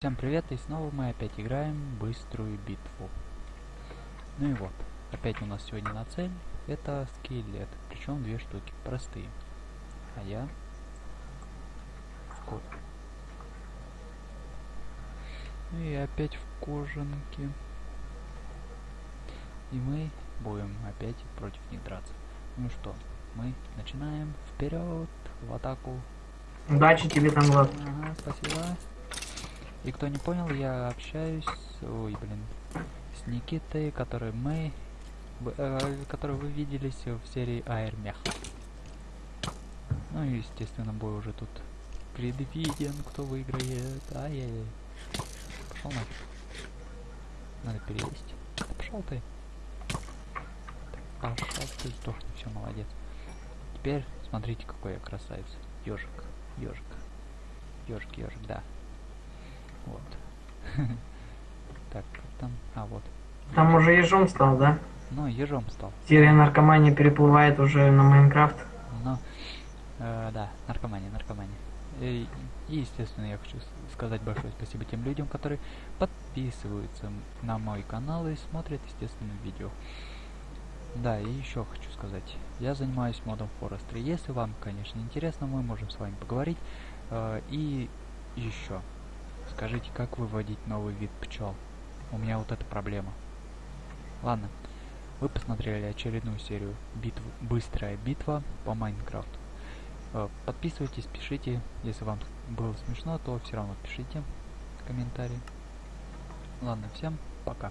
Всем привет, и снова мы опять играем быструю битву. Ну и вот, опять у нас сегодня на цель, это скелет, причем две штуки, простые. А я... Кот. Ну и опять в кожанке. И мы будем опять против них драться. Ну что, мы начинаем вперед в атаку. Удачи тебе там, Влад. Ага, спасибо. И кто не понял, я общаюсь, ой, блин, с Никитой, который мы, э, который вы виделись в серии Аэрмех. Ну и, естественно, бой уже тут предвиден, кто выиграет. Ай-яй-яй. Пошел нафиг. Надо перевести. Да пошел ты. Так, пошел ты, сдохни, все, молодец. Теперь смотрите, какой я красавец. Ежик, ежик. Ежик, ежик, да. Вот. Так, там? А, вот. Там уже ежом стал, да? Ну, ежом стал. Серия наркомании переплывает уже на Майнкрафт. Но, э, да, наркомания, наркомания. И, и, естественно, я хочу сказать большое спасибо тем людям, которые подписываются на мой канал и смотрят, естественно, видео. Да, и еще хочу сказать, я занимаюсь модом Forestry. Если вам, конечно, интересно, мы можем с вами поговорить. Э, и еще, скажите, как выводить новый вид пчел? У меня вот эта проблема. Ладно, вы посмотрели очередную серию битв Быстрая битва по Майнкрафту. Э, Подписывайтесь, пишите. Если вам было смешно, то все равно пишите комментарии. Ладно, всем пока.